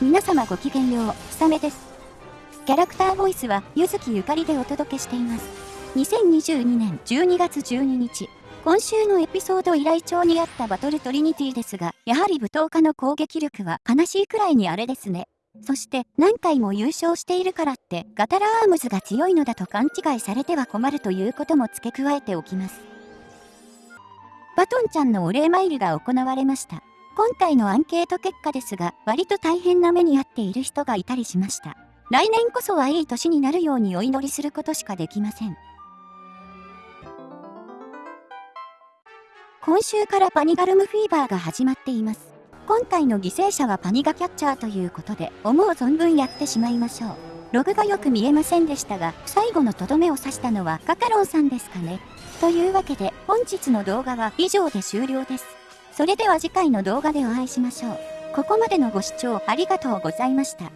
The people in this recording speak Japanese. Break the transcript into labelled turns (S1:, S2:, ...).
S1: 皆様ごきげんよう、ひさめです。キャラクターボイスは、ゆずきゆかりでお届けしています。2022年12月12日、今週のエピソード依頼帳にあったバトルトリニティですが、やはり舞踏家の攻撃力は悲しいくらいにあれですね。そして何回も優勝しているからってガタラアームズが強いのだと勘違いされては困るということも付け加えておきます。バトンちゃんのお礼参りが行われました。今回のアンケート結果ですが、割と大変な目に遭っている人がいたりしました。来年こそはいい年になるようにお祈りすることしかできません。今週からパニガルムフィーバーが始まっています。今回の犠牲者はパニガキャッチャーということで、思う存分やってしまいましょう。ログがよく見えませんでしたが、最後のとどめを刺したのはカカロンさんですかね。というわけで、本日の動画は以上で終了です。それでは次回の動画でお会いしましょう。ここまでのご視聴ありがとうございました。